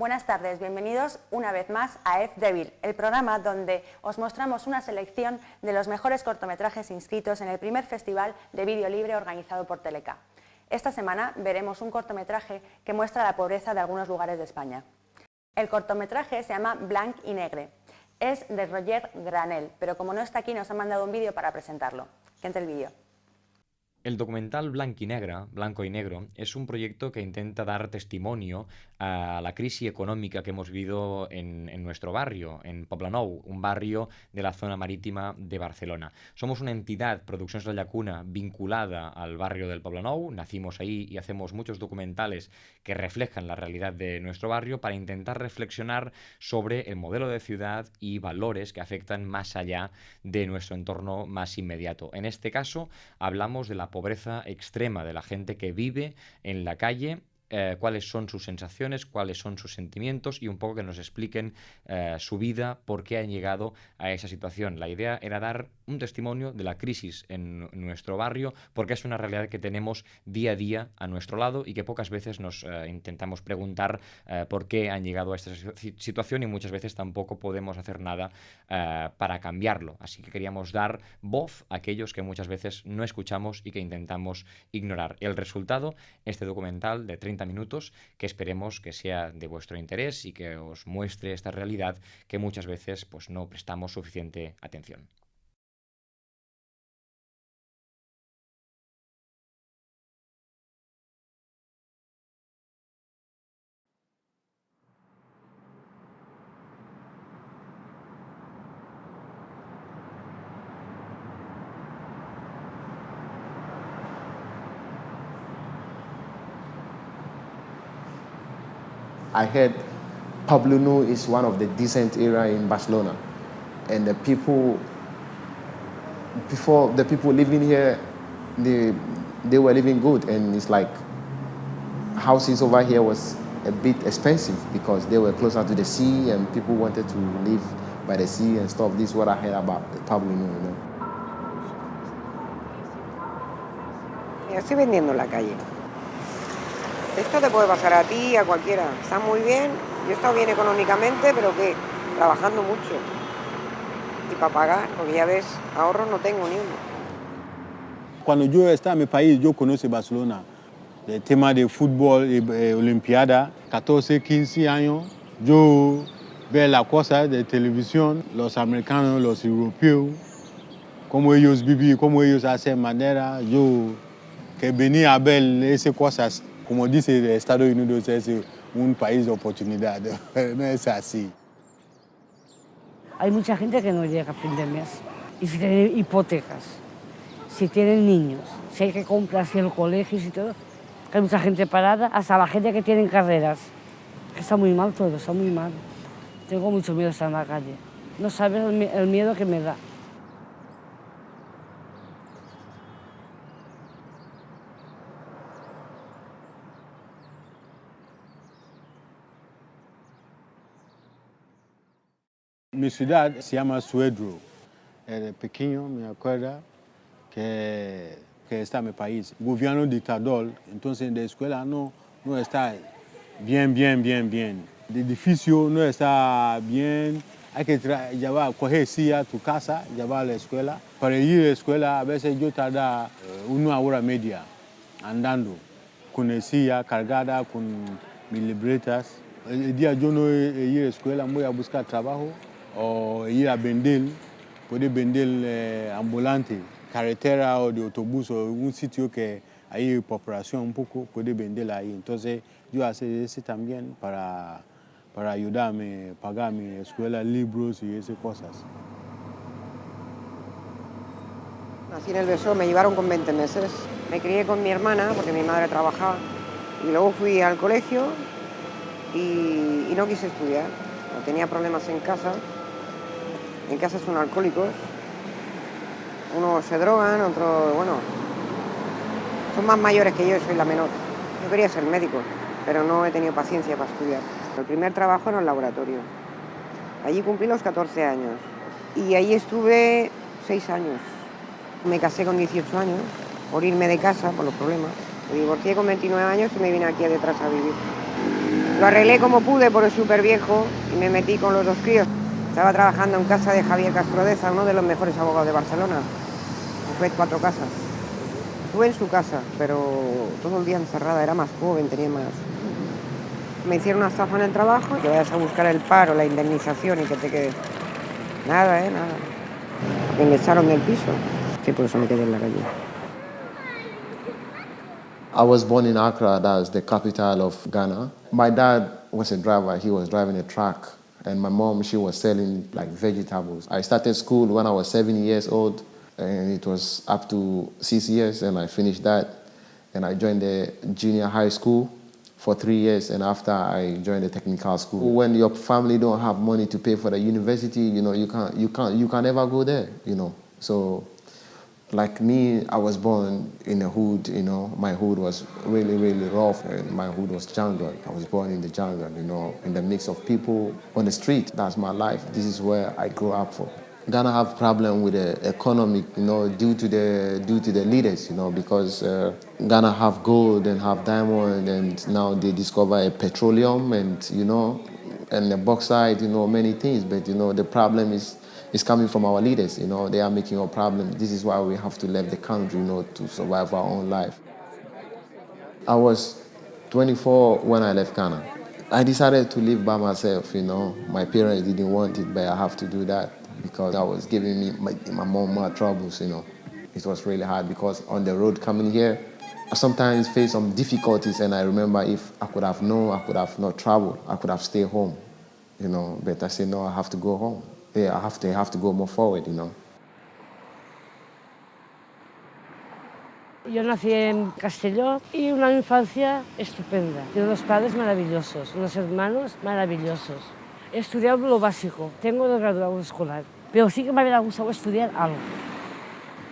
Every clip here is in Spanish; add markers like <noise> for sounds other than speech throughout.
Buenas tardes, bienvenidos una vez más a F Devil, el programa donde os mostramos una selección de los mejores cortometrajes inscritos en el primer festival de vídeo libre organizado por Teleca. Esta semana veremos un cortometraje que muestra la pobreza de algunos lugares de España. El cortometraje se llama Blanc y Negre. Es de Roger Granel, pero como no está aquí nos ha mandado un vídeo para presentarlo. Que entre el vídeo. El documental Blanco y Negra, Blanco y Negro, es un proyecto que intenta dar testimonio a la crisis económica que hemos vivido en, nuestro barrio, en Poblenou, un barrio de la zona marítima de Barcelona. Somos una entidad, Producciones La Llacuna, vinculada al barrio del Poblenou, nacimos ahí y hacemos muchos documentales que reflejan la realidad de nuestro barrio para intentar reflexionar sobre el modelo de ciudad y valores que afectan más allá de nuestro entorno más inmediato. En este caso, hablamos de la pobreza extrema de la gente que vive en la calle eh, cuáles son sus sensaciones, cuáles son sus sentimientos y un poco que nos expliquen eh, su vida, por qué han llegado a esa situación. La idea era dar un testimonio de la crisis en nuestro barrio, porque es una realidad que tenemos día a día a nuestro lado y que pocas veces nos eh, intentamos preguntar por qué han llegado a esta situación y muchas veces tampoco podemos hacer nada para cambiarlo. Así que queríamos dar voz a aquellos que muchas veces no escuchamos y que intentamos ignorar. El resultado, este documental de 30 minutos que esperemos que sea de vuestro interés y que os muestre esta realidad que muchas veces pues, no prestamos suficiente atención. I heard Pablo is one of the decent area in Barcelona. And the people, before the people living here, they, they were living good. And it's like houses over here was a bit expensive because they were closer to the sea and people wanted to live by the sea and stuff. This is what I heard about Pablo you know. Estoy vendiendo la calle. Esto te puede pasar a ti, a cualquiera. Está muy bien, yo he estado bien económicamente, pero que trabajando mucho. Y para pagar, porque ya ves, ahorros no tengo ni uno. Cuando yo estaba en mi país, yo conocí Barcelona. El tema de fútbol, eh, olimpiada, 14, 15 años, yo veo las cosas de televisión, los americanos, los europeos, cómo ellos viven, cómo ellos hacen manera, yo que venía a ver esas cosas como dice Estados Unidos, es un país de oportunidad, <laughs> no es así. Hay mucha gente que no llega a fin de mes y si tienen hipotecas, si tienen niños, si hay que comprar si el colegio y todo, hay mucha gente parada, hasta la gente que tiene carreras. Está muy mal todo, está muy mal. Tengo mucho miedo estar en la calle. No sabes el miedo que me da. Mi ciudad se llama Suedro. Era pequeño, me acuerdo, que, que está en mi país. Gobierno dictador, entonces en la escuela no, no está bien, bien, bien, bien. El edificio no está bien. Hay que llevar, coger silla a tu casa, llevar a la escuela. Para ir a la escuela, a veces yo tarda eh, una hora media andando, con la silla cargada, con mis libretas. El día yo no he ido a la escuela, voy a buscar trabajo o ir a Bendel, poder vender eh, ambulante, carretera o de autobús o un sitio que hay populación un poco, puede vender ahí. Entonces yo hace eso también para, para ayudarme, pagar mi escuela, libros y esas cosas. Nací en el Beso, me llevaron con 20 meses. Me crié con mi hermana porque mi madre trabajaba. Y luego fui al colegio y, y no quise estudiar. Tenía problemas en casa en casa son alcohólicos, unos se drogan, otros, bueno, son más mayores que yo soy la menor. Yo quería ser médico, pero no he tenido paciencia para estudiar. El primer trabajo en el laboratorio. Allí cumplí los 14 años y ahí estuve 6 años. Me casé con 18 años por irme de casa por los problemas. Me divorcié con 29 años y me vine aquí detrás a vivir. Lo arreglé como pude porque es súper viejo y me metí con los dos críos. Estaba trabajando en casa de Javier Castrodeza, uno de los mejores abogados de Barcelona. Fue cuatro casas. Estuve en su casa, pero todo el día encerrada, era más joven, tenía más... Me hicieron una estafa en el trabajo, que vayas a buscar el paro, la indemnización y que te quedes... Nada, ¿eh? Nada. Me echaron del piso. Sí, por eso me quedé en la calle. I was born in Accra, that's the capital of Ghana. My dad was a driver, he was driving a truck, and my mom, she was selling like vegetables. I started school when I was seven years old, and it was up to six years, and I finished that. And I joined the junior high school for three years, and after I joined the technical school. When your family don't have money to pay for the university, you know, you can't, you can't, you can never go there, you know. So like me, I was born in a hood, you know, my hood was really, really rough and my hood was jungle. I was born in the jungle, you know, in the mix of people on the street. That's my life. This is where I grew up for. Ghana have problem with the economic, you know, due to the due to the leaders, you know, because uh, Ghana have gold and have diamond, and now they discover a petroleum and you know, and the bauxite, you know, many things. But you know, the problem is is coming from our leaders. You know, they are making a problem. This is why we have to leave the country, you know, to survive our own life. I was 24 when I left Ghana. I decided to live by myself, you know. My parents didn't want it, but I have to do that because I was giving me my, my mom more troubles, you know. It was really hard because on the road coming here, I sometimes face some difficulties and I remember if I could have known, I could have not traveled, I could have stayed home, you know. But I said, no, I have to go home. Yeah, I have to, have to go more forward, you know. Yo nací en Castelló y una infancia estupenda. Tengo unos padres maravillosos, unos hermanos maravillosos. He estudiado lo básico, tengo dos graduados escolar, pero sí que me hubiera gustado estudiar algo,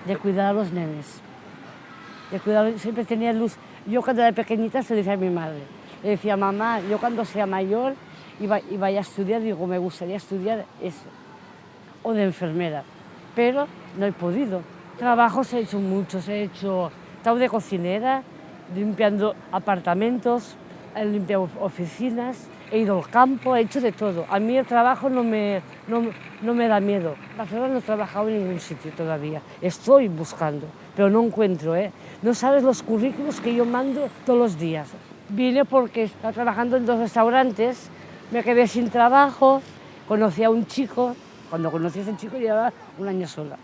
de cuidar a los nenes. De cuidar, siempre tenía luz. Yo cuando era pequeñita se decía a mi madre, le decía, mamá, yo cuando sea mayor y vaya a estudiar, digo, me gustaría estudiar eso, o de enfermera, pero no he podido. Trabajos he hecho muchos, he hecho, he estado de cocinera, limpiando apartamentos, he limpiado oficinas, he ido al campo, he hecho de todo. A mí el trabajo no me, no, no me da miedo. Barcelona no he trabajado en ningún sitio todavía. Estoy buscando, pero no encuentro. ¿eh? No sabes los currículos que yo mando todos los días. Vine porque estaba trabajando en dos restaurantes, me quedé sin trabajo, conocí a un chico, cuando conocí a ese chico llevaba un año sola.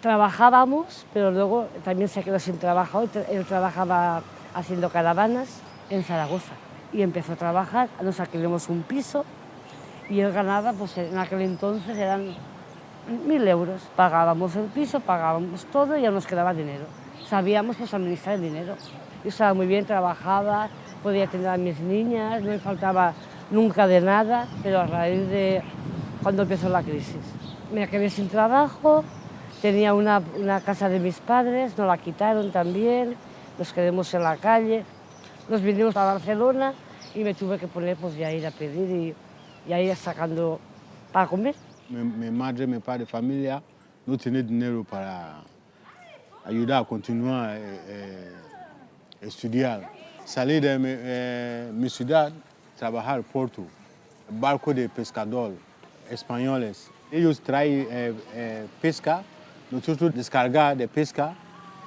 Trabajábamos, pero luego también se quedó sin trabajo, él trabajaba haciendo caravanas en Zaragoza y empezó a trabajar, nos alquilamos un piso y él ganaba, pues en aquel entonces eran mil euros. Pagábamos el piso, pagábamos todo y ya nos quedaba dinero. Sabíamos pues administrar el dinero. Yo estaba muy bien, trabajaba, podía atender a mis niñas, no me faltaba nunca de nada, pero a raíz de cuando empezó la crisis. Me quedé sin trabajo, tenía una, una casa de mis padres, nos la quitaron también, nos quedamos en la calle, nos vinimos a Barcelona y me tuve que poner pues ya ir a pedir y, y a ir sacando para comer. Mi, madre, mi padre, familia no tenía dinero para ayudar a continuar eh, eh, estudiar. Salí de mi, eh, mi ciudad, trabajar Porto, barco de pescador españoles. Ellos traen eh, eh, pesca, nosotros descargar de pesca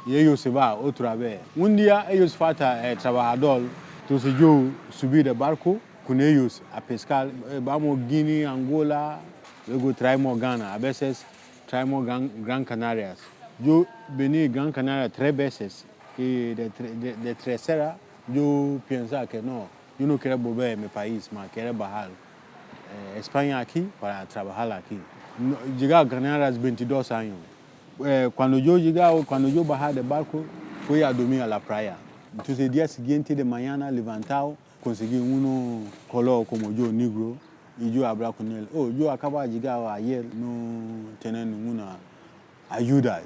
y ellos se van otra vez. Un día ellos falta eh, trabajador, entonces yo subí de barco con ellos a pescar. Eh, vamos a Guinea, Angola, luego traemos Ghana, a veces traemos Gran, Gran Canarias. Yo vení Gran Canaria tres veces y de, de, de yo pensaba que no, yo no quiero volver a mi país, más quiero bajar España aquí para trabajar aquí. No, llegué a Canarias 22 años. Eh, cuando yo llegaba, cuando yo bajaba del barco, fui a dormir a la playa. Entonces el día siguiente de mañana, levantado, conseguí uno color como yo, negro, y yo hablaba con él. Oh, yo acabo de llegar ayer, no tener ninguna ayuda.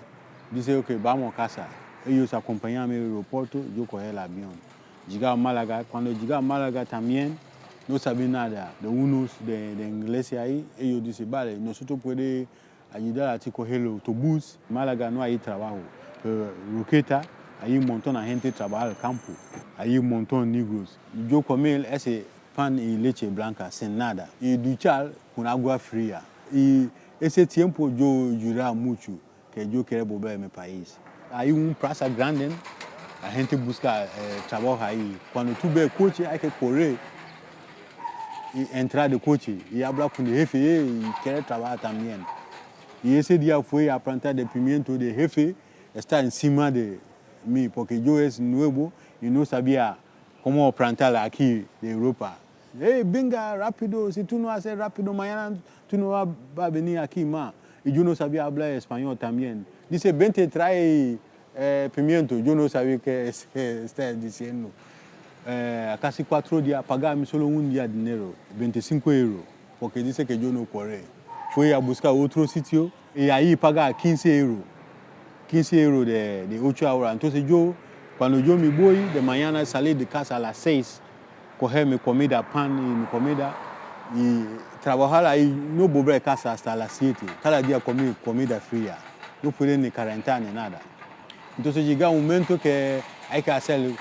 Dice, ok, vamos a casa. Ellos acompañaron al aeropuerto, yo cogí el avión. Llegaba a Málaga. Cuando llegaba a Málaga también, no sabía nada de unos de, de ahí. Ellos dicen, vale, nosotros podemos ayudar a ti coger el autobús. Málaga no hay trabajo. Pero Roqueta, hay un montón de gente que trabaja al campo. Hay un montón de negros. Yo él, ese pan y leche blanca sin nada y duchar con agua fría. Y ese tiempo yo lloraba mucho que yo quería volver a mi país. Hay un plaza grande, la gente busca eh, trabajo ahí. Cuando tú ves el coche hay que correr entrar de coche y hablar con el jefe y querer trabajar también. Y ese día fue a plantar de pimiento de jefe, está encima de mí, porque yo es nuevo y no sabía cómo plantar aquí de Europa. Hey, venga rápido, si tú no haces rápido, mañana tú no vas va a venir aquí más. Y yo no sabía hablar español también. Dice, vente, trae eh, pimiento. Yo no sabía qué es, está diciendo. Eh, casi cuatro días, pagarme solo un de dinero, 25 euros, porque dice que yo no corré. Fui a buscar otro sitio y ahí paga 15 euros. 15 euros de, de 8 horas. Entonces yo, cuando yo me voy, de mañana salí de casa a las 6, coger mi comida, pan y mi comida, y trabajar ahí, no volver a casa hasta las 7. Cada día comí comida fría. No pude ni calentar ni nada. Entonces llega un momento que hay que hacer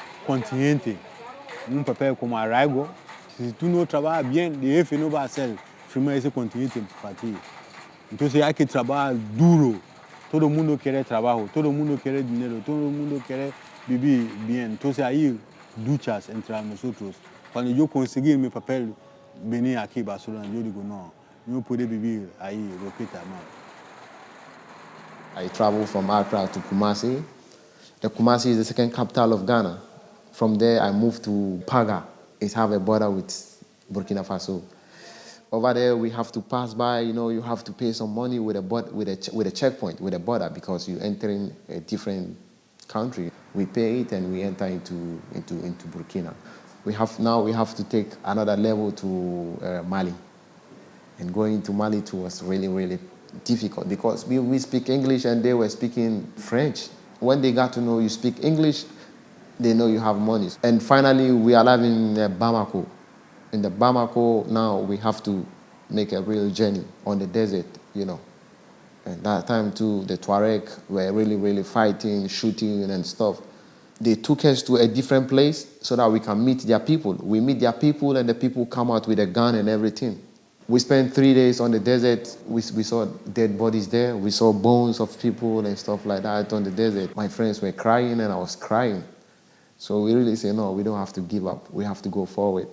el continente, un papel como arraigo. Si tú no trabajas bien, el jefe no va a hacer firmar ese continente para ti. Entonces hay que trabajar duro. Todo mundo quiere trabajo, todo mundo quiere dinero, todo mundo quiere vivir bien. Entonces ahí duchas entre nosotros. Cuando yo conseguí mi papel, venir aquí a Barcelona, yo digo, no, no puedo vivir ahí, Roqueta, no. I traveled from Accra to Kumasi. The Kumasi is the second capital of Ghana. From there, I moved to Paga. It have a border with Burkina Faso. Over there, we have to pass by, you know, you have to pay some money with a, with a, with a checkpoint, with a border, because you enter in a different country. We pay it and we enter into, into, into Burkina. We have, now we have to take another level to uh, Mali. And going to Mali too was really, really difficult because we, we speak English and they were speaking French. When they got to know you speak English, they know you have money. And finally, we are living in Bamako. In the Bamako, now we have to make a real journey on the desert, you know. And that time too, the Tuareg were really, really fighting, shooting and stuff. They took us to a different place so that we can meet their people. We meet their people and the people come out with a gun and everything. We spent three days on the desert. We, we saw dead bodies there. We saw bones of people and stuff like that on the desert. My friends were crying and I was crying. So we really say, no, we don't have to give up. We have to go forward.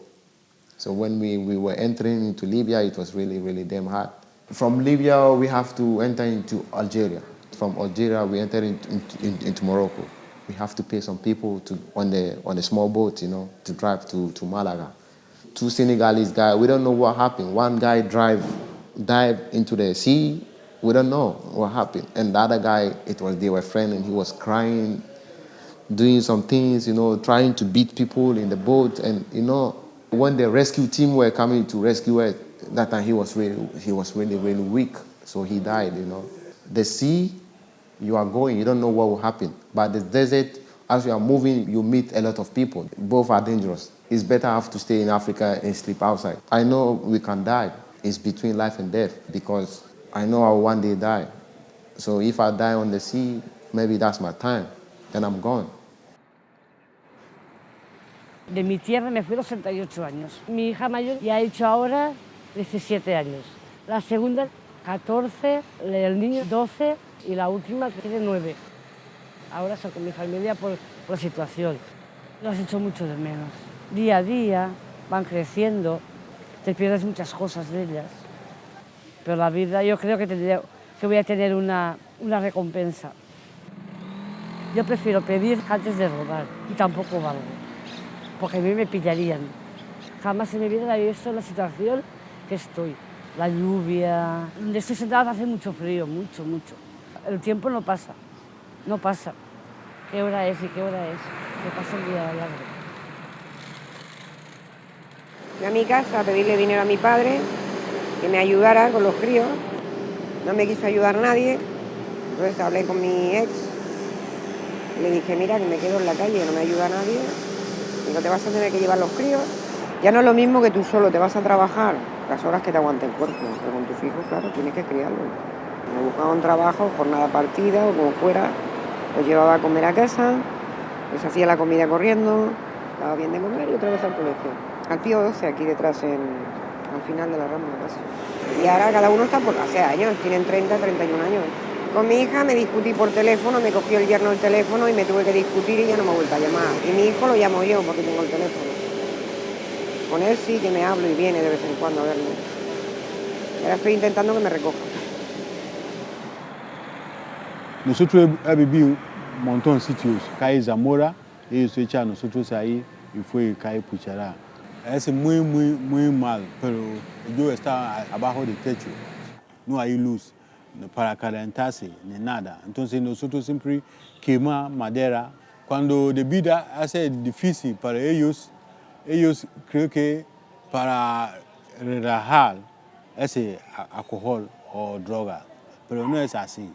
So when we, we were entering into Libya, it was really, really damn hard. From Libya, we have to enter into Algeria. From Algeria, we enter into, into, into Morocco. We have to pay some people to, on, the, on a small boat, you know, to drive to, to Malaga. Two Senegalese guys, we don't know what happened. One guy drive, dive into the sea, we don't know what happened. And the other guy, it was, they were friends and he was crying, doing some things, you know, trying to beat people in the boat. And, you know, when the rescue team were coming to rescue us, that time he was really, he was really, really weak. So he died, you know. The sea, you are going, you don't know what will happen. But the desert, as you are moving, you meet a lot of people. Both are dangerous. It's better have to stay in Africa and sleep outside. I know we can die. It's between life and death because I know I'll one day die. So if I die on the sea, maybe that's my time. Then I'm gone. De mi tierra me fui a los 68 años. Mi hija mayor ya ha hecho ahora 17 años. La segunda, 14, el niño 12 y la última tiene 9. Ahora estoy con mi familia por, la situación. Lo has hecho mucho de menos. Día a día van creciendo, te pierdes muchas cosas de ellas. Pero la vida yo creo que voy a tener una, una recompensa. Yo prefiero pedir antes de robar y tampoco valgo, porque a mí me pillarían. Jamás en mi vida había la situación que estoy. La lluvia, donde estoy sentada hace mucho frío, mucho, mucho. El tiempo no pasa, no pasa. ¿Qué hora es y qué hora es? Se pasa el día largo. Fui a mi casa a pedirle dinero a mi padre, que me ayudara con los críos. No me quiso ayudar nadie. Entonces hablé con mi ex. Le dije, mira, que me quedo en la calle, no me ayuda nadie. Digo, te vas a tener que llevar los críos. Ya no es lo mismo que tú solo te vas a trabajar las horas que te aguante el cuerpo. Pero con tus hijos, claro, tienes que criarlos. Me buscaba un trabajo, jornada partida o como fuera. Los llevaba a comer a casa, les hacía la comida corriendo, daba bien de comer y otra vez al colegio. al Pío 12, aquí detrás, en, al final de la Rambla casi. Y ahora cada uno está por hace años, tienen 30, 31 años. Con mi hija me discutí por teléfono, me cogió el yerno el teléfono y me tuve que discutir y ya no me ha vuelto a llamar. Y mi hijo lo llamo yo porque tengo el teléfono. Con él sí que me hablo y viene de vez en cuando a verme. Ahora estoy intentando que me recoja. Nosotros hemos vivido un montón de sitios, calle Zamora, ellos echan a nosotros ahí y fue calle Puchará. Es muy, muy, muy mal, pero yo estaba abajo del techo, no hay luz para calentarse ni nada. Entonces nosotros siempre quemamos madera. Cuando de vida hace difícil para ellos, ellos creo que para relajar ese alcohol o droga, pero no es así.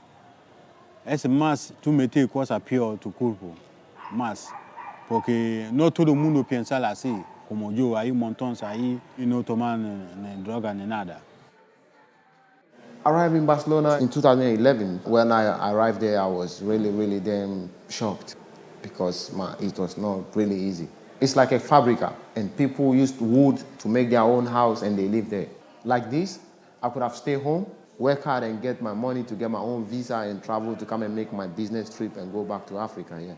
Es más, tú metes cosas peor tu cuerpo, más. Porque no todo el mundo piensa así, como yo, hay montón ahí y no toman ni droga ni nada. Arrived in Barcelona in 2011. When I arrived there, I was really, really damn shocked because my, it was not really easy. It's like a fabrica, and people used wood to make their own house and they live there. Like this, I could have stayed home, work hard and get my money to get my own visa and travel to come and make my business trip and go back to Africa, yeah.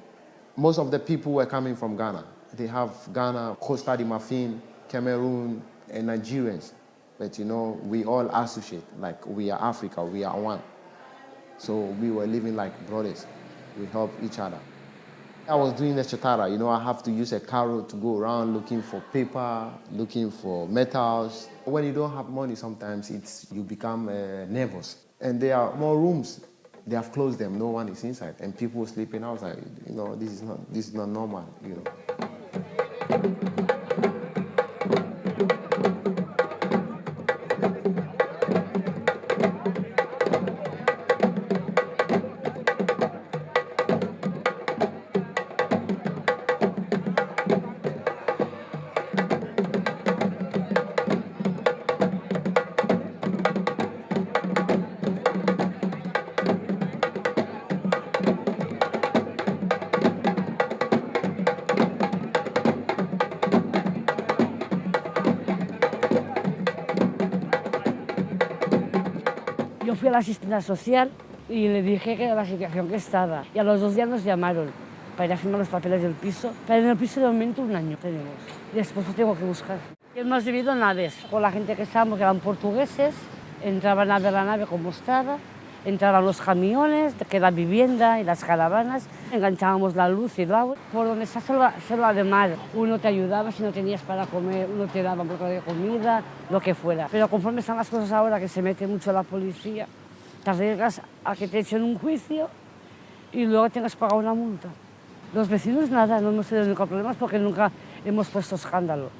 Most of the people were coming from Ghana. They have Ghana, Costa de Marfin, Cameroon, and Nigerians. But you know, we all associate, like we are Africa, we are one. So we were living like brothers. We help each other. I was doing the chatara, you know, I have to use a carrot to go around looking for paper, looking for metals. When you don't have money, sometimes it's, you become uh, nervous. And there are more rooms. They have closed them, no one is inside. And people sleeping outside. You know, this is not, this is not normal, you know. Yo fui a la asistente social y le dije que era la situación que estaba. Y a los dos días nos llamaron para ir a firmar los papeles del piso. Pero en el piso de momento un año tenemos. Después lo tengo que buscar. Y hemos vivido naves con la gente que estábamos, que eran portugueses. Entraban a ver la nave como estaba. Entraban los camiones, que la vivienda y las caravanas. Enganchábamos la luz y el agua. Por donde está selva, selva de mar, uno te ayudaba si no tenías para comer, uno te daba un poco de comida, lo que fuera. Pero conforme están las cosas ahora, que se mete mucho la policía, te arriesgas a que te echen un juicio y luego tengas que pagar una multa. Los vecinos nada, no hemos tenido nunca problemas porque nunca hemos puesto escándalo.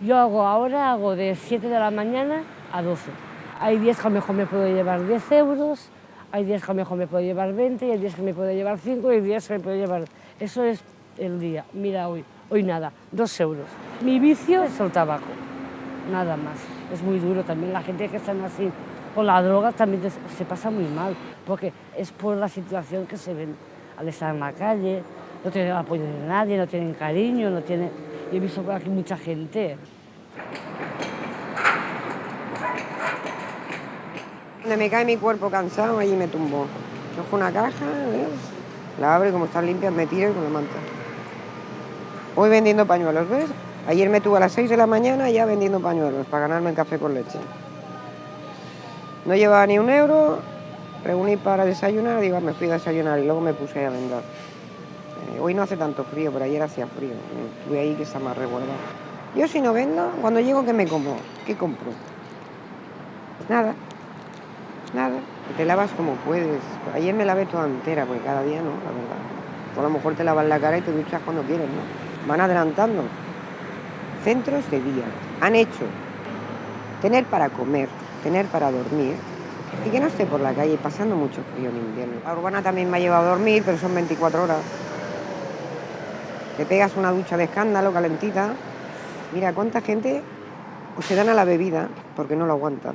Yo hago ahora, hago de 7 de la mañana a 12. Hay días que a lo mejor me puedo llevar 10 euros, hay días que a lo mejor me puedo llevar 20, y hay días que me puedo llevar 5 y hay días que me puedo llevar... Eso es el día. Mira hoy, hoy nada, 2 euros. Mi vicio es el tabaco, nada más. Es muy duro también. La gente que está así con la droga también se pasa muy mal, porque es por la situación que se ven al estar en la calle, no tienen apoyo de nadie, no tienen cariño, no tienen... Yo he visto por aquí mucha gente. Donde me cae mi cuerpo cansado, allí me tumbo. Cojo una caja, la abro y como están limpias me tiro y con la manta. Voy vendiendo pañuelos, ¿ves? Ayer me tuve a las 6 de la mañana ya vendiendo pañuelos para ganarme el café con leche. No llevaba ni un euro, reuní para desayunar, digo, me fui a desayunar y luego me puse a vender. Eh, hoy no hace tanto frío, pero ayer hacía frío. Estuve ahí que está más resguardado. Yo si no vendo, cuando llego, ¿qué me como? ¿Qué compro? Nada. Nada. Te lavas como puedes. Ayer me lavé toda entera, porque cada día no, la verdad. Tú a lo mejor te lavas la cara y te duchas cuando quieres, ¿no? Van adelantando. Centros de día. Han hecho tener para comer, tener para dormir y que no esté por la calle pasando mucho frío en invierno. La urbana también me ha llevado a dormir, pero son 24 horas. Te pegas una ducha de escándalo calentita. Mira, cuánta gente o se dan a la bebida porque no lo aguantan,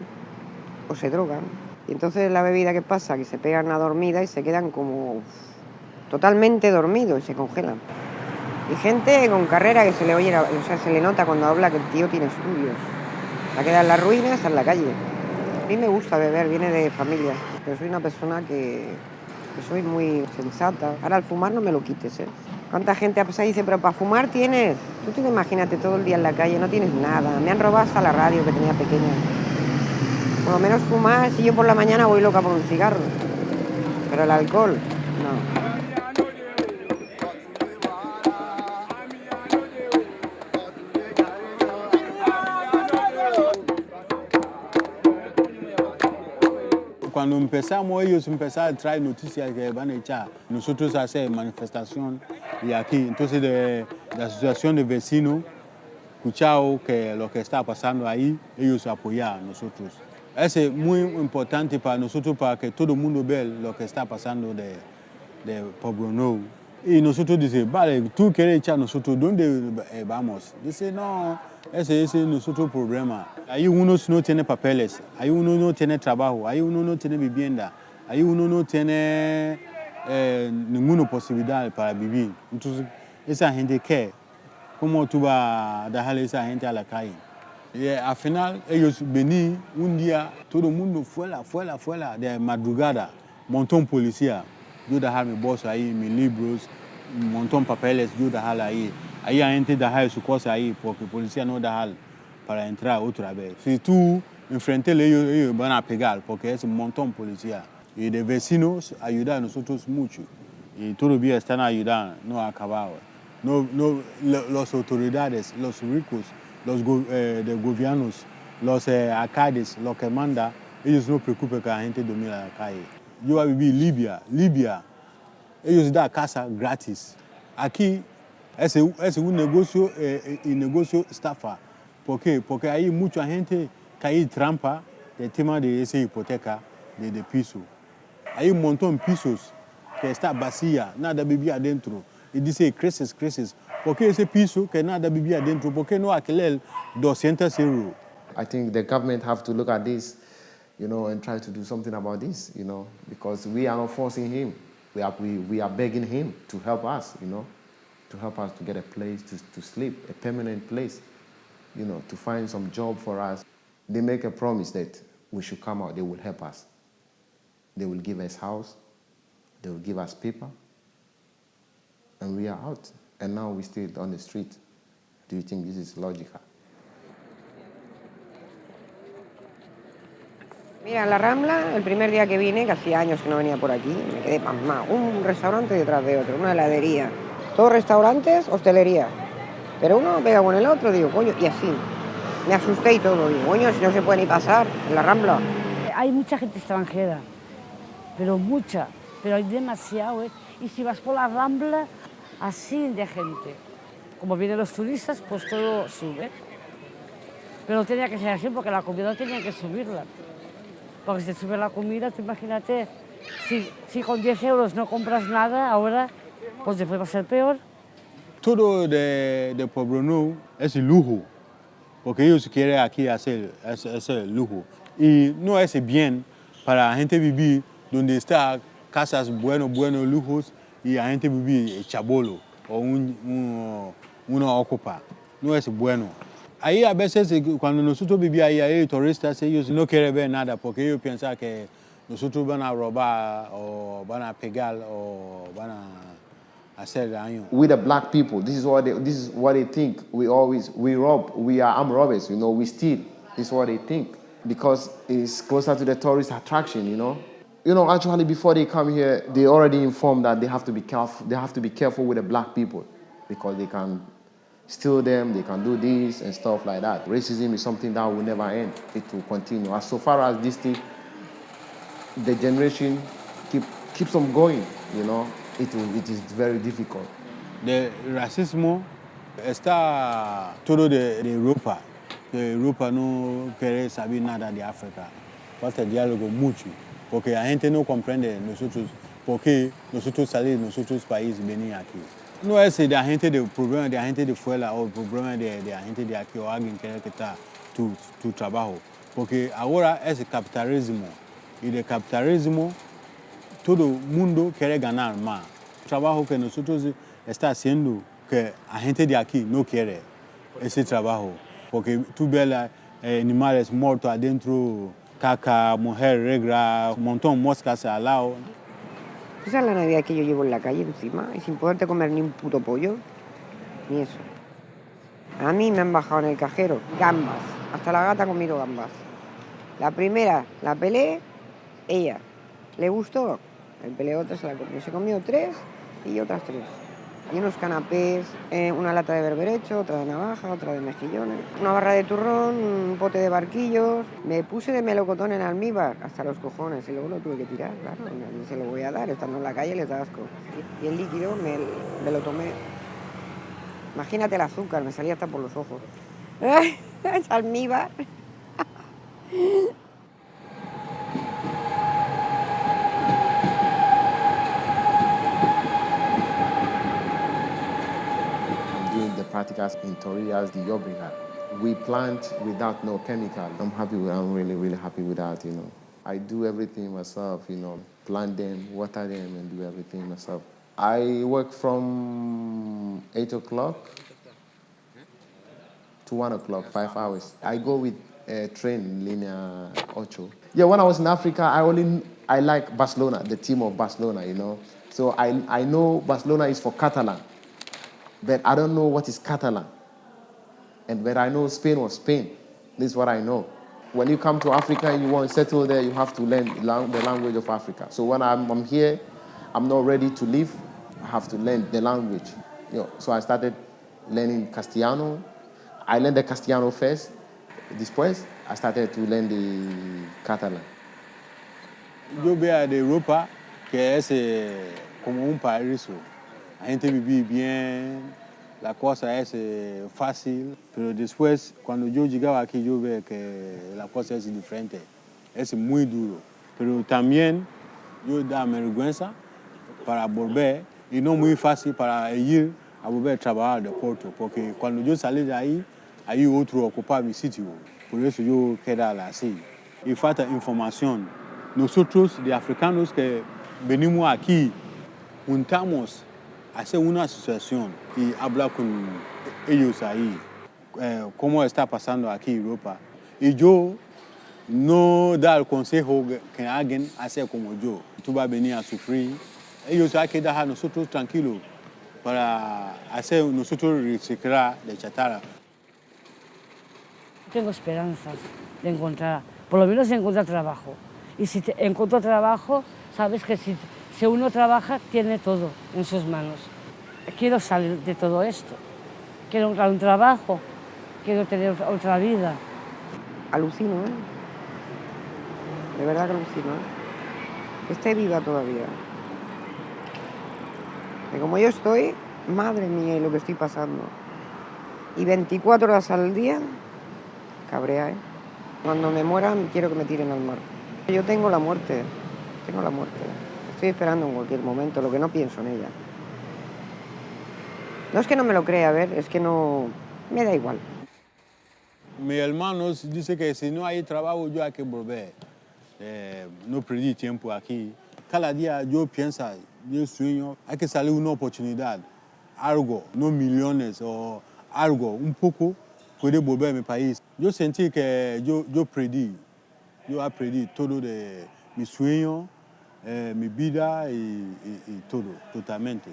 o se drogan. Y entonces la bebida, ¿qué pasa? Que se pegan a dormida y se quedan como totalmente dormidos y se congelan. Y gente con carrera que se le oye, o sea, se le nota cuando habla que el tío tiene estudios. La queda en la ruina, está en la calle. A mí me gusta beber, viene de familia, pero soy una persona que, que soy muy sensata. Ahora al fumar no me lo quites, ¿eh? ¿Cuánta gente ha pasado y dice, pero para fumar tienes? Tú te imagínate todo el día en la calle, no tienes nada. Me han robado hasta la radio que tenía pequeña. Por lo menos fumar, si yo por la mañana voy loca por un cigarro. Pero el alcohol, no. Cuando empezamos, ellos empezaron a traer noticias que van a echar. Nosotros hacer manifestación y aquí, entonces de, la asociación de vecinos, escuchado que lo que está pasando ahí, ellos apoyan a nosotros. Es muy importante para nosotros para que todo el mundo vea lo que está pasando de, de Pueblo Nuevo. Y nosotros dice, vale, tú quieres echar nosotros, ¿dónde eh, vamos? Dice, no, ese es nuestro problema. Ahí uno no tiene papeles, ahí uno no tiene trabajo, ahí uno no tiene vivienda, ahí uno no tiene eh, ninguna posibilidad para vivir. Entonces, esa gente, ¿qué? ¿Cómo tú vas a dejar a esa gente a la calle? Y al final, ellos venían un día, todo el mundo fuera, fuera, fuera, de madrugada, montón policía. Yo dejar mi bolsa ahí, mis libros, un montón de papeles, yo dejar ahí. Ahí la gente su cosa ahí, porque policía no deja para entrar otra vez. Si tú enfrentas ellos, ellos van a pegar, porque es un montón policía. Y de vecinos ayudan a nosotros mucho. Y todavía están ayudando, no acabado. No, no, las autoridades, los ricos, los eh, de gobiernos, los eh, alcaldes, los que mandan, ellos no preocupan que la gente dormir en la calle. Yo voy a vivir en Libia, Libia, ellos dan casa gratis. Aquí es, es un negocio, eh, un negocio estafa. ¿Por qué? Porque hay mucha gente que hay trampa del tema de esa hipoteca de, de piso. Hay un montón de pisos que está vacía, nada vivía adentro. Y dice, creces, creces. ¿Por qué ese piso que nada vivía adentro? ¿Por qué no alquiler 200 euros? I think the government have to look at this, you know, and try to do something about this, you know, because we are not forcing him. We are, we, we are begging him to help us, you know, to help us to get a place to, to sleep, a permanent place, you know, to find some job for us. They make a promise that we should come out, they will help us. They will give us house, they will give us paper, and we are out. And now we still on the street. Do you think this is logical? Mira, en la Rambla, el primer día que vine, que hacía años que no venía por aquí, me quedé pasmado. Un restaurante detrás de otro, una heladería. Todos restaurantes, hostelería. Pero uno pega con el otro, digo, coño, y así. Me asusté y todo, digo, coño, si no se puede ni pasar en la Rambla. Hay mucha gente extranjera, pero mucha, pero hay demasiado. ¿eh? Y si vas por la Rambla, así de gente. Como vienen los turistas, pues todo sube. Pero tenía que ser así porque la comida tenía que subirla. Porque si sube la comida, tú imagínate, si, si con 10 euros no compras nada, ahora pues después va a ser peor. Todo de, de Pueblo Nuevo es lujo, porque ellos quieren aquí hacer ese lujo. Y no es bien para la gente vivir donde está casas buenos, buenos lujos y la gente vivir chabolo o un, un, uno ocupa. No es bueno. Ahí a veces cuando nosotros vivíamos ahí, hay turistas, ellos no quieren ver nada porque ellos piensan que nosotros van a robar o van a pegar o van a hacer daño. We the black people, this is what they, this is what they think. We always we rob, we are armed robbers, you know, we steal. This is what they think because it's closer to the tourist attraction, you know. You know, actually before they come here, they already informed that they have to be careful. They have to be careful with the black people because they can steal them, they can do this and stuff like that. Racism is something that will never end. It will continue. As so far as this thing, the generation keep, keeps on going, you know, it, will, it is very difficult. The racismo está todo de, de Europa. Que Europa no quiere saber nada de África. Falta diálogo mucho, porque la gente no comprende nosotros, por qué nosotros salir de nuestros países venir aquí. No es de la gente de problema de la gente de fuera o problema de, de la gente de aquí o alguien que quitar tu, tu trabajo. Porque es el capitalismo. Y del capitalismo todo mundo quiere ganar más. El trabajo que nosotros está haciendo que la gente de aquí no quiere ese trabajo, porque tú ves la, eh, animales muertos adentro, caca, mujer, regla, un montón de moscas al lado. Esa es la Navidad que yo llevo en la calle encima y sin poderte comer ni un puto pollo, ni eso. A mí me han bajado en el cajero gambas, hasta la gata ha comido gambas. La primera la pelé, ella. ¿Le gustó? El peleo otra se la comió. Se comió tres y otras tres. Y unos canapés, eh, una lata de berberecho, otra de navaja, otra de mejillones, una barra de turrón, un pote de barquillos. Me puse de melocotón en almíbar hasta los cojones y luego lo tuve que tirar, claro. se lo voy a dar, estando en la calle les da asco. Y el líquido me, me lo tomé. Imagínate el azúcar, me salía hasta por los ojos. <laughs> es almíbar. <laughs> in Torias de Llobregat. We plant without no chemical. I'm happy with, I'm really, really happy with that, you know. I do everything myself, you know, plant them, water them, and do everything myself. I work from 8 o'clock to 1 o'clock, five hours. I go with a train, Linea Ocho. Yeah, when I was in Africa, I only, I like Barcelona, the team of Barcelona, you know. So I, I know Barcelona is for Catalan but I don't know what is Catalan. And but I know Spain was Spain. This is what I know. When you come to Africa and you want to settle there, you have to learn the language of Africa. So when I'm, I'm here, I'm not ready to leave. I have to learn the language. You know, so I started learning Castellano. I learned the Castellano first. Después, I started to learn the Catalan. Yo veo de Europa que es como un paraíso. La gente vivía bien, la cosa es eh, fácil, pero después cuando yo llegaba aquí yo veo que la cosa es diferente, es muy duro, pero también yo da vergüenza para volver y no muy fácil para ir a volver a trabajar de Porto, porque cuando yo salí de ahí, hay otro ocupaba mi sitio, por eso yo quedaba así. Y falta información. Nosotros, de africanos que venimos aquí, juntamos hacer una asociación y hablar con ellos ahí, eh, cómo está pasando aquí en Europa. Y yo no dar consejo que alguien hace como yo. Tú vas a venir a sufrir. Ellos hay que dejar nosotros tranquilos para hacer nosotros reciclar de chatarra. Tengo esperanzas de encontrar, por lo menos encontrar trabajo. Y si te encuentro trabajo, sabes que si si uno trabaja, tiene todo en sus manos. Quiero salir de todo esto. Quiero un trabajo, quiero tener otra vida. Alucino, ¿eh? De verdad que alucino, ¿eh? Que esté viva todavía. Como yo estoy, madre mía, lo que estoy pasando. Y 24 horas al día, cabrea, ¿eh? Cuando me mueran, quiero que me tiren al mar. Yo tengo la muerte, tengo la muerte. Estoy esperando en cualquier momento, lo que no pienso en ella. No es que no me lo crea, a ver, es que no... me da igual. Mi hermano dice que si no hay trabajo yo hay que volver. Eh, no perdí tiempo aquí. Cada día yo pienso, yo sueño, hay que salir una oportunidad, algo, no millones o algo, un poco, puede volver a mi país. Yo sentí que yo, yo perdí, yo aprendí todo de mi sueño, eh, mi vida y, y, y todo, totalmente.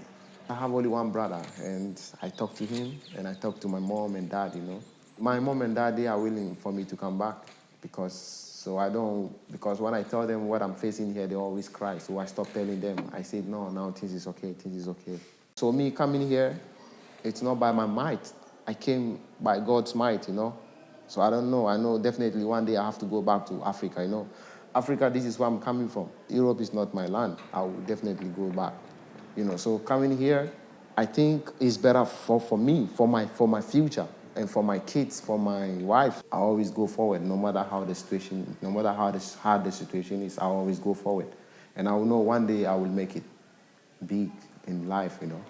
I have only one brother, and I talk to him, and I talk to my mom and dad, you know. My mom and dad, they are willing for me to come back because, so I don't, because when I tell them what I'm facing here, they always cry. So I stop telling them. I said, no, now things is okay, things is okay. So me coming here, it's not by my might. I came by God's might, you know. So I don't know. I know definitely one day I have to go back to Africa, you know. Africa, this is where I'm coming from. Europe is not my land. I will definitely go back. You know, so coming here, I think is better for, for me, for my, for my future, and for my kids, for my wife. I always go forward, no matter how the situation, no matter how this, hard the situation is, I always go forward. And I will know one day I will make it big in life, you know.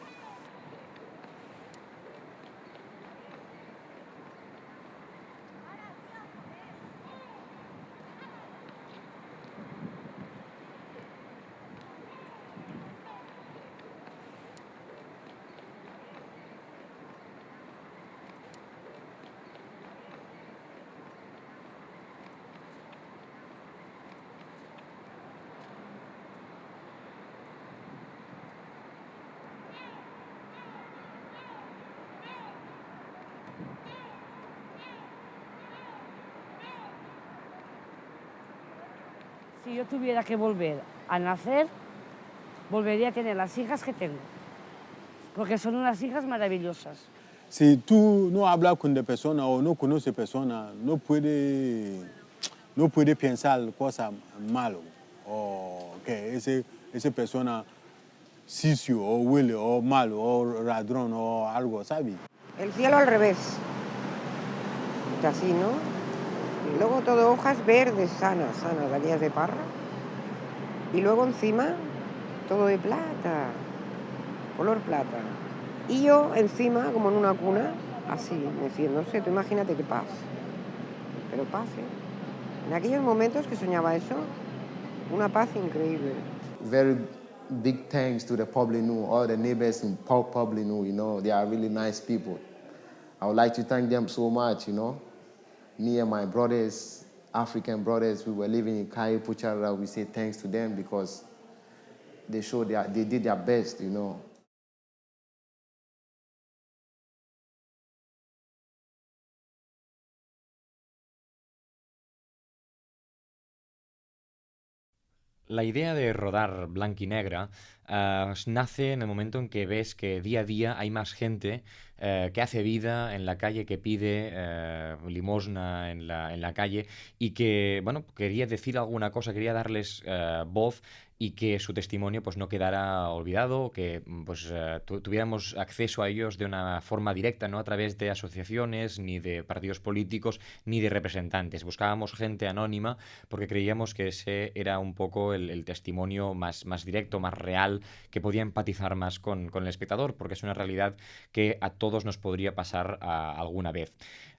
Si yo tuviera que volver a nacer, volvería a tener las hijas que tengo, porque son unas hijas maravillosas. Si tú no hablas con de persona o no conoces persona, no puede, no puede pensar cosas malas o que ese, esa persona sicio o huele o malo o ladrón o algo, ¿sabes? El cielo al revés. Así, ¿no? Luego todo hojas verdes, sanas, sanas, galillas de parra. Y luego encima todo de plata, color plata. Y yo encima, como en una cuna, así, meciéndose. Tú imagínate qué paz. Pero paz, ¿eh? En aquellos momentos que soñaba eso, una paz increíble. Very big thanks to the Poblinu, all the neighbors in Poblinu, you know, they are really nice people. I would like to thank them so much, you know. Me and my brothers, African brothers, we were living in Kai Puchara, we say thanks to them because they showed their, they did their best, you know. La idea de rodar blanco y negra eh, nace en el momento en que ves que día a día hay más gente eh, que hace vida en la calle, que pide eh, limosna en la, en la, calle y que, bueno, quería decir alguna cosa, quería darles voz y que su testimonio pues no quedara olvidado, que mm, pues eh, tuviéramos acceso a ellos de una forma directa, no a través de asociaciones, ni de partidos políticos, ni de representantes. Buscábamos gente anónima porque creíamos que ese era un poco el, testimonio más, más directo, más real, que podía empatizar más con, con, el espectador, porque es una realidad que a todos nos podría pasar alguna vez.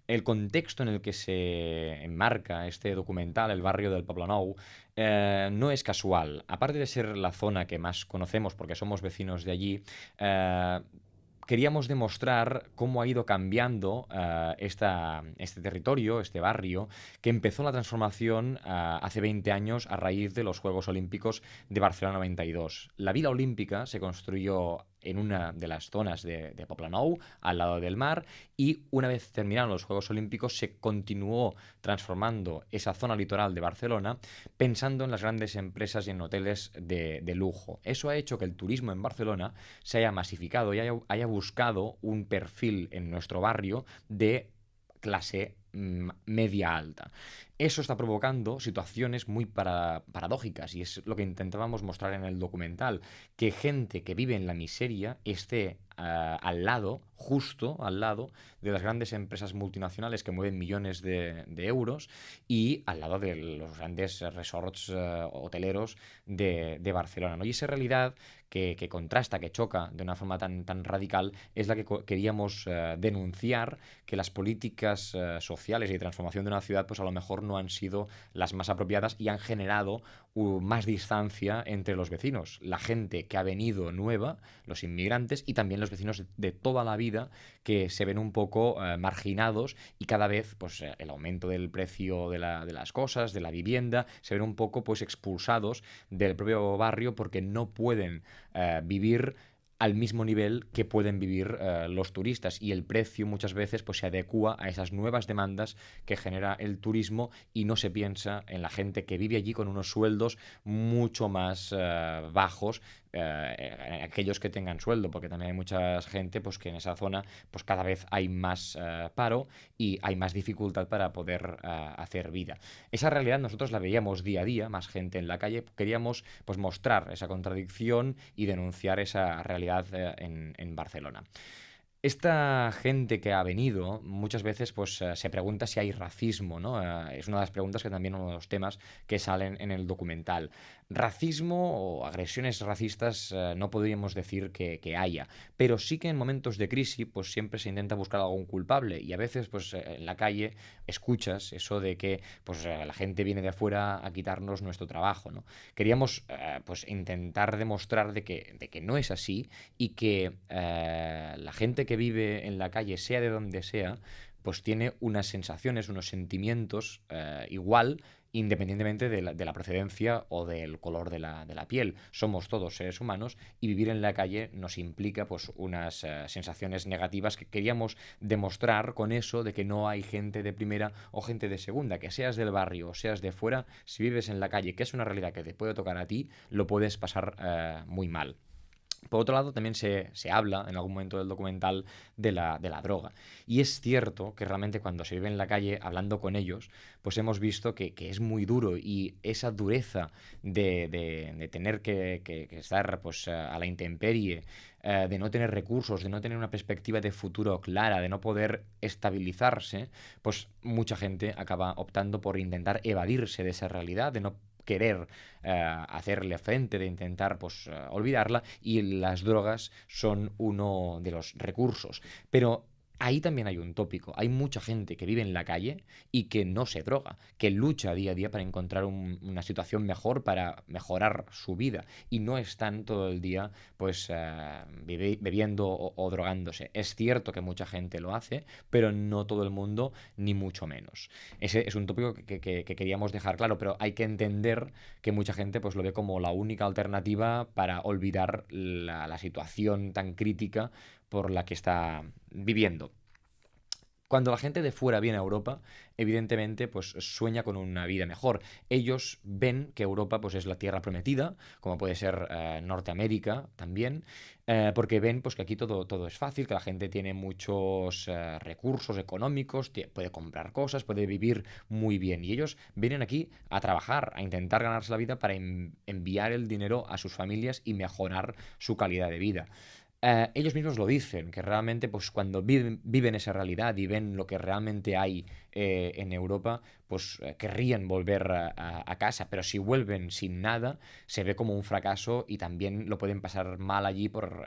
El contexto en el que se enmarca este documental, el barrio del Poblenou, eh, no es casual. Aparte de ser la zona que más conocemos porque somos vecinos de allí, eh, queríamos demostrar cómo ha ido cambiando esta, este territorio, este barrio, que empezó la transformación hace 20 años a raíz de los Juegos Olímpicos de Barcelona 92. La Vila Olímpica se construyó en una de las zonas de, de Poplanou, al lado del mar, y una vez terminaron los Juegos Olímpicos se continuó transformando esa zona litoral de Barcelona pensando en las grandes empresas y en hoteles de, lujo. Eso ha hecho que el turismo en Barcelona se haya masificado y haya, buscado un perfil en nuestro barrio de clase media alta. Eso está provocando situaciones muy paradójicas y es lo que intentábamos mostrar en el documental, que gente que vive en la miseria esté uh, al lado, justo al lado, de las grandes empresas multinacionales que mueven millones de, euros y al lado de los grandes resorts uh, hoteleros de, de, Barcelona. ¿no? Y esa realidad que, contrasta, que choca de una forma tan, tan radical, es la que queríamos uh, denunciar, que las políticas sociales y de transformación de una ciudad, pues a lo mejor no han sido las más apropiadas y han generado uh, más distancia entre los vecinos. La gente que ha venido nueva, los inmigrantes y también los vecinos de toda la vida que se ven un poco uh, marginados y cada vez pues, eh, el aumento del precio de, de, las cosas, de la vivienda, se ven un poco pues, expulsados del propio barrio porque no pueden uh, vivir al mismo nivel que pueden vivir uh, los turistas. Y el precio muchas veces pues se adecua a esas nuevas demandas que genera el turismo y no se piensa en la gente que vive allí con unos sueldos mucho más uh, bajos eh, aquellos que tengan sueldo, porque también hay mucha gente pues, que en esa zona pues, cada vez hay más eh, paro y hay más dificultad para poder eh, hacer vida. Esa realidad nosotros la veíamos día a día, más gente en la calle, queríamos pues, mostrar esa contradicción y denunciar esa realidad en, en Barcelona. Esta gente que ha venido muchas veces pues, se pregunta si hay racismo, ¿no? Es una de las preguntas que también uno de los temas que salen en el documental. Racismo o agresiones racistas uh, no podríamos decir que, haya, pero sí que en momentos de crisis pues siempre se intenta buscar algún culpable y a veces pues en la calle escuchas eso de que pues la gente viene de afuera a quitarnos nuestro trabajo, ¿no? Queríamos pues intentar demostrar de que, de que no es así y que la gente que vive en la calle, sea de donde sea, pues tiene unas sensaciones, unos sentimientos eh, igual independientemente de la, procedencia o del color de la, piel. Somos todos seres humanos y vivir en la calle nos implica pues, unas eh, sensaciones negativas que queríamos demostrar con eso de que no hay gente de primera o gente de segunda, que seas del barrio o seas de fuera, si vives en la calle, que es una realidad que te puede tocar a ti, lo puedes pasar eh, muy mal. Por otro lado, también se, habla en algún momento del documental de la, droga. Y es cierto que realmente cuando se vive en la calle hablando con ellos, pues hemos visto que, es muy duro y esa dureza de, tener que, estar pues, a la intemperie, eh, de no tener recursos, de no tener una perspectiva de futuro clara, de no poder estabilizarse, pues mucha gente acaba optando por intentar evadirse de esa realidad, de no querer eh, hacerle frente, de intentar pues, eh, olvidarla, y las drogas son uno de los recursos. Pero Ahí también hay un tópico. Hay mucha gente que vive en la calle y que no se droga, que lucha día a día para encontrar una situación mejor, para mejorar su vida y no están todo el día pues eh, bebiendo o, drogándose. Es cierto que mucha gente lo hace, pero no todo el mundo, ni mucho menos. Ese es un tópico que, queríamos dejar claro, pero hay que entender que mucha gente pues lo ve como la única alternativa para olvidar la situación tan crítica por la que está viviendo. Cuando la gente de fuera viene a Europa, evidentemente, pues sueña con una vida mejor. Ellos ven que Europa pues, es la tierra prometida, como puede ser eh, Norteamérica también, eh, porque ven pues, que aquí todo, todo es fácil, que la gente tiene muchos eh, recursos económicos, puede comprar cosas, puede vivir muy bien. Y ellos vienen aquí a trabajar, a intentar ganarse la vida para enviar el dinero a sus familias y mejorar su calidad de vida. Eh, ellos mismos lo dicen, que realmente pues cuando viven, esa realidad y ven lo que realmente hay eh, en Europa, pues eh, querrían volver a, casa, pero si vuelven sin nada, se ve como un fracaso y también lo pueden pasar mal allí por,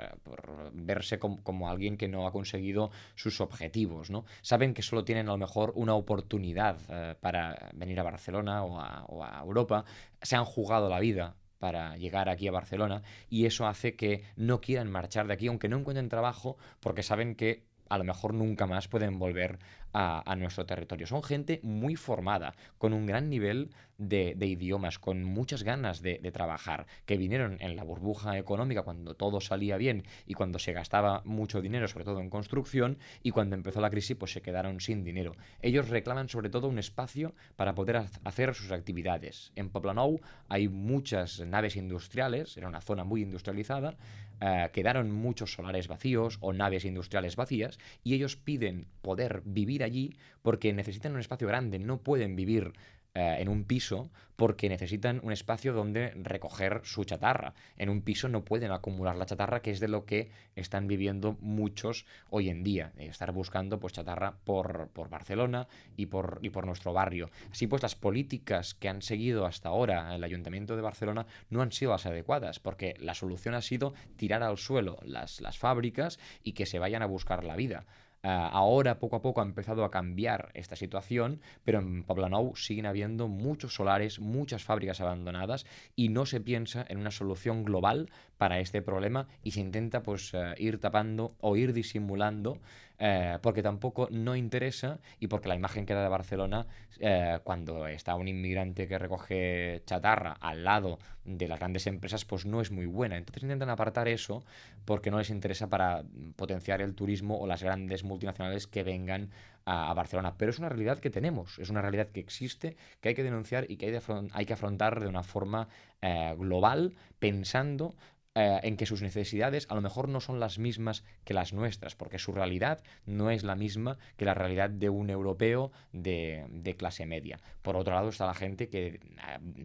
verse como alguien que no ha conseguido sus objetivos, ¿no? Saben que solo tienen a lo mejor una oportunidad para venir a Barcelona o a Europa, se han jugado la vida para llegar aquí a Barcelona y eso hace que no quieran marchar de aquí, aunque no encuentren trabajo, porque saben que a lo mejor nunca más pueden volver a, nuestro territorio. Son gente muy formada, con un gran nivel de, idiomas, con muchas ganas de, trabajar, que vinieron en la burbuja económica cuando todo salía bien y cuando se gastaba mucho dinero, sobre todo en construcción, y cuando empezó la crisis pues se quedaron sin dinero. Ellos reclaman sobre todo un espacio para poder hacer sus actividades. En Poblenou hay muchas naves industriales, era una zona muy industrializada, eh, quedaron muchos solares vacíos o naves industriales vacías y ellos piden poder vivir allí porque necesitan un espacio grande, no pueden vivir eh, en un piso porque necesitan un espacio donde recoger su chatarra. En un piso no pueden acumular la chatarra, que es de lo que están viviendo muchos hoy en día, estar buscando pues, chatarra por, Barcelona y por, y por nuestro barrio. Así pues, las políticas que han seguido hasta ahora el Ayuntamiento de Barcelona no han sido las adecuadas, porque la solución ha sido tirar al suelo las, las fábricas y que se vayan a buscar la vida. Ah, ahora poco a poco ha empezado a cambiar esta situación, pero en Poblenou siguen habiendo muchos solares, muchas fábricas abandonadas y no se piensa en una solución global para este problema y se intenta pues eh, ir tapando o ir disimulando eh, porque tampoco no interesa y porque la imagen que da de Barcelona eh, cuando está un inmigrante que recoge chatarra al lado de las grandes empresas, pues no es muy buena. Entonces intentan apartar eso porque no les interesa para potenciar el turismo o las grandes multinacionales que vengan a, Barcelona. Pero es una realidad que tenemos, es una realidad que existe, que hay que denunciar y que hay, hay que afrontar de una forma eh, global, pensando eh, en que sus necesidades a lo mejor no son las mismas que las nuestras, porque su realidad no es la misma que la realidad de un europeo de, de clase media. Por otro lado está la gente que eh,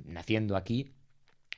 naciendo aquí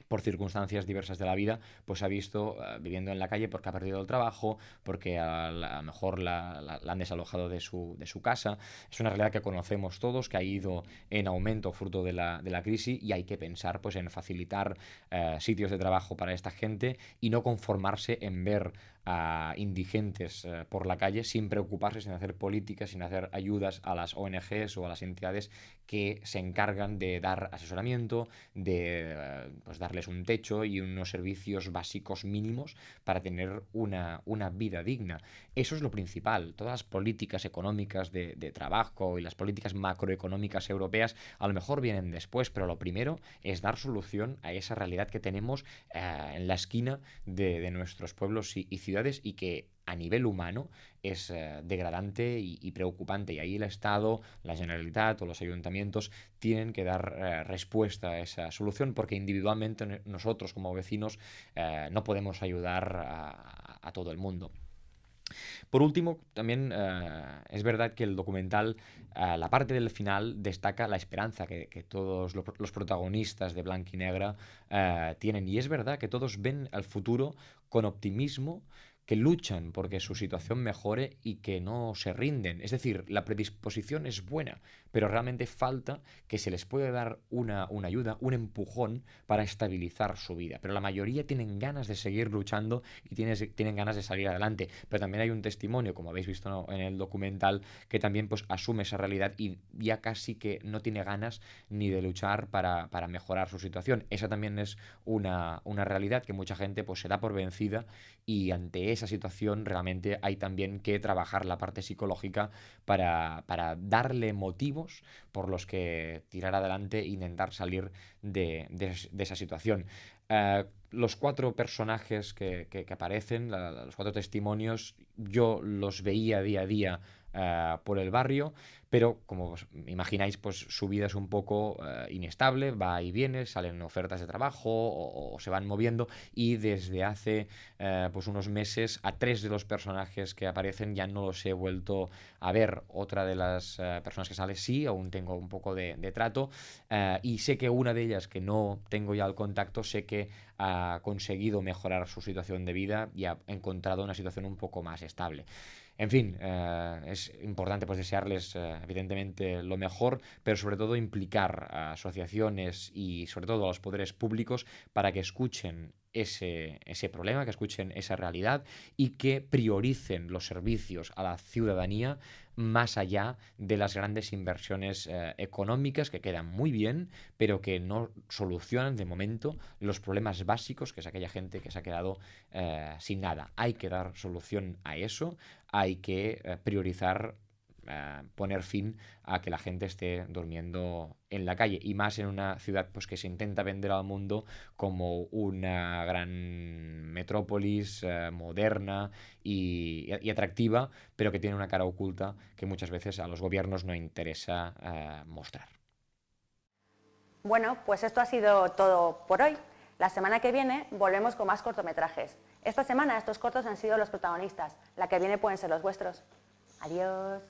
por circunstancias diversas de la vida, pues ha visto eh, viviendo en la calle porque ha perdido el trabajo, porque a, lo mejor la, han desalojado de su, de su, casa. Es una realidad que conocemos todos, que ha ido en aumento fruto de la, de la crisis y hay que pensar pues, en facilitar eh, sitios de trabajo para esta gente y no conformarse en ver a indigentes eh, por la calle sin preocuparse, sin hacer políticas, sin hacer ayudas a las ONGs o a las entidades que se encargan de dar asesoramiento, de eh, pues, darles un techo y unos servicios básicos mínimos para tener una, una, vida digna. Eso es lo principal. Todas las políticas económicas de, trabajo y las políticas macroeconómicas europeas a lo mejor vienen después, pero lo primero es dar solución a esa realidad que tenemos eh, en la esquina de, nuestros pueblos y ciudades y que a nivel humano es eh, degradante y, preocupante. Y ahí el Estado, la Generalitat o los ayuntamientos tienen que dar eh, respuesta a esa solución porque individualmente nosotros como vecinos eh, no podemos ayudar a, todo el mundo. Por último, también es verdad que el documental, la parte del final, destaca la esperanza que, todos los protagonistas de Blanca y Negra tienen. Y es verdad que todos ven al futuro con optimismo, que luchan porque su situación mejore y que no se rinden. Es decir, la predisposición es buena, pero realmente falta que se les pueda dar una, una, ayuda, un empujón para estabilizar su vida. Pero la mayoría tienen ganas de seguir luchando y tienen, tienen ganas de salir adelante. Pero también hay un testimonio, como habéis visto en el documental, que también pues, asume esa realidad y ya casi que no tiene ganas ni de luchar para, para mejorar su situación. Esa también es una, una realidad que mucha gente pues, se da por vencida y ante esa situación realmente hay también que trabajar la parte psicológica para, darle motivos por los que tirar adelante e intentar salir de, esa situación. Eh, los cuatro personajes que, aparecen, los cuatro testimonios, yo los veía día a día eh, por el barrio, pero como imagináis, pues su vida es un poco eh, inestable, va y viene, salen ofertas de trabajo o, se van moviendo y desde hace eh, pues unos meses a tres de los personajes que aparecen ya no los he vuelto a ver. Otra de las personas que sale sí, aún tengo un poco de, trato y sé que una de ellas que no tengo ya el contacto, sé que ha conseguido mejorar su situación de vida y ha encontrado una situación un poco más estable. En fin, eh, es importante pues, desearles eh, evidentemente lo mejor, pero sobre todo implicar a asociaciones y sobre todo a los poderes públicos para que escuchen ese, ese, problema, que escuchen esa realidad y que prioricen los servicios a la ciudadanía más allá de las grandes inversiones eh, económicas que quedan muy bien, pero que no solucionan de momento los problemas básicos, que es aquella gente que se ha quedado sin nada. Hay que dar solución a eso, hay que eh, priorizar eh, poner fin a que la gente esté durmiendo en la calle y más en una ciudad pues que se intenta vender al mundo como una gran metrópolis eh, moderna y, atractiva pero que tiene una cara oculta que muchas veces a los gobiernos no interesa mostrar. Bueno, pues esto ha sido todo por hoy. La semana que viene volvemos con más cortometrajes. Esta semana estos cortos han sido los protagonistas. La que viene pueden ser los vuestros. Adiós.